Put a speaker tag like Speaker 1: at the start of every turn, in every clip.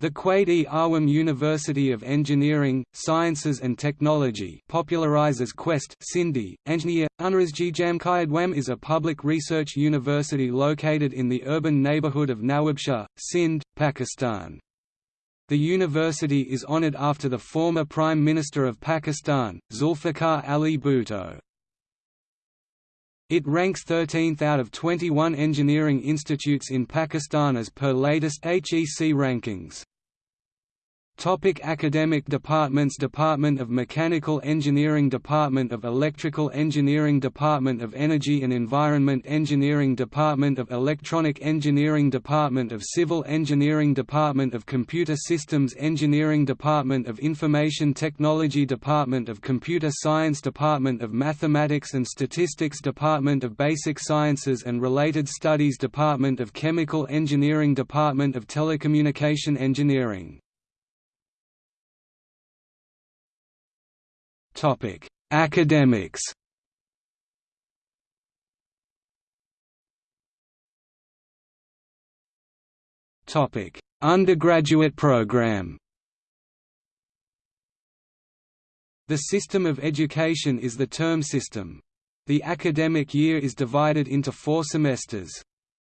Speaker 1: The Quaid-e Awam University of Engineering, Sciences and Technology popularizes Quest Sindhi, Engineer, Unrazji is a public research university located in the urban neighborhood of Nawabshah, Sindh, Pakistan. The university is honored after the former Prime Minister of Pakistan, Zulfikar Ali Bhutto. It ranks 13th out of 21 engineering institutes in Pakistan as per latest HEC rankings. Topic academic departments Department of Mechanical Engineering Department of Electrical Engineering Department of Energy and Environment Engineering Department of Electronic Engineering Department of Civil Engineering Department of Computer Systems Engineering Department of Information Technology Department of Computer Science Department of Mathematics and Statistics Department of Basic Sciences and Related Studies Department of Chemical Engineering Department of Telecommunication Engineering Topic: Academics. Topic: Undergraduate program. The system of education is the term system. The academic year is divided into four semesters.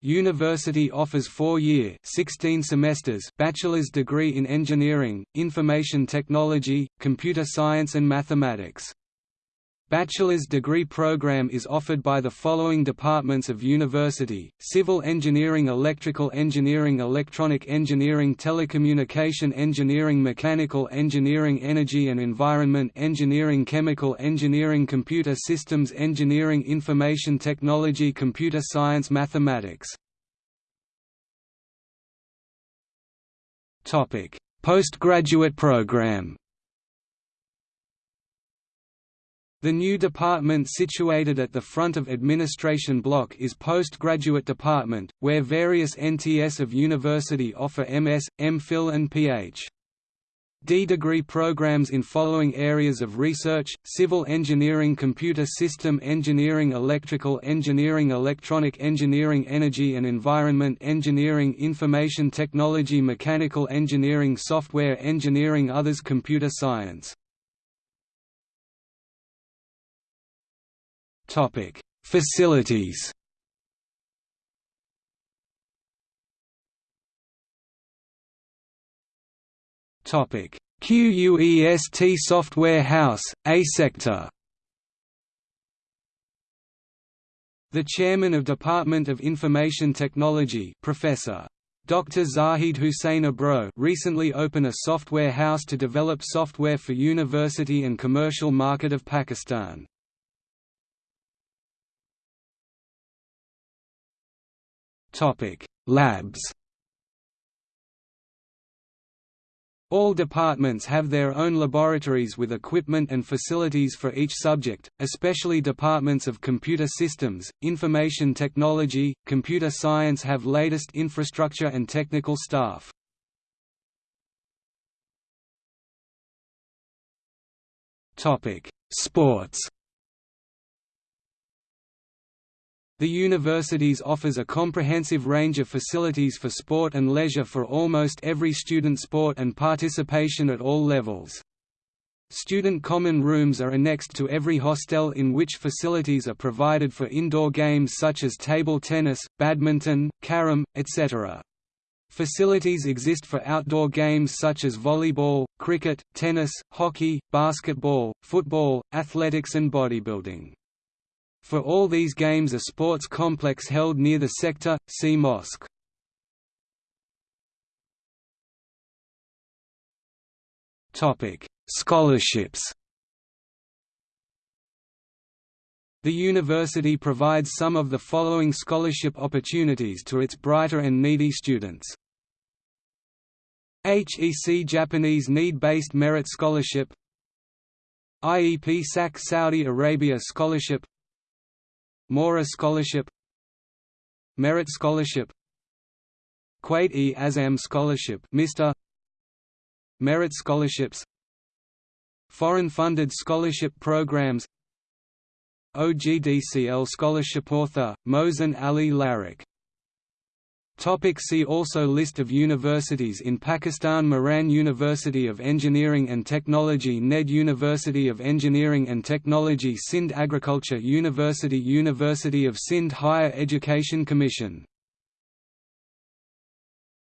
Speaker 1: University offers four-year 16 semesters bachelor's degree in engineering, information technology, computer science and mathematics. Bachelor's degree program is offered by the following departments of university, Civil Engineering Electrical Engineering Electronic Engineering Telecommunication Engineering Mechanical Engineering Energy and Environment Engineering Chemical Engineering Computer Systems Engineering Information Technology Computer Science Mathematics. Postgraduate program The new department situated at the front of Administration Block is Postgraduate Department, where various NTS of university offer MS, MPhil and Ph. D degree programs in following areas of research, civil engineering computer system engineering electrical engineering electronic engineering energy and environment engineering information technology mechanical engineering software engineering others computer science Topic: Facilities. Topic: QUEST Software House, A sector. The chairman of Department of Information Technology, Professor Dr. Zahid Hussain Abro recently opened a software house to develop software for university and commercial market of Pakistan. Topic: Labs. All departments have their own laboratories with equipment and facilities for each subject, especially departments of computer systems, information technology, computer science have latest infrastructure and technical staff. Sports The universities offers a comprehensive range of facilities for sport and leisure for almost every student sport and participation at all levels. Student common rooms are annexed to every hostel in which facilities are provided for indoor games such as table tennis, badminton, carom, etc. Facilities exist for outdoor games such as volleyball, cricket, tennis, hockey, basketball, football, athletics and bodybuilding. For all these games a sports complex held near the sector, C mosque. Scholarships The university provides some of the following scholarship opportunities to its brighter and needy students. HEC Japanese Need-Based Merit Scholarship IEP SAC Saudi Arabia Scholarship Mora Scholarship Merit Scholarship Quaid-e Azam Scholarship Mr. Merit Scholarships Foreign-funded scholarship programs OGDCL Scholarship Author, Mohsen Ali Larik Topic see also List of universities in Pakistan Mehran University of Engineering and Technology NED University of Engineering and Technology Sindh Agriculture University University of Sindh Higher Education Commission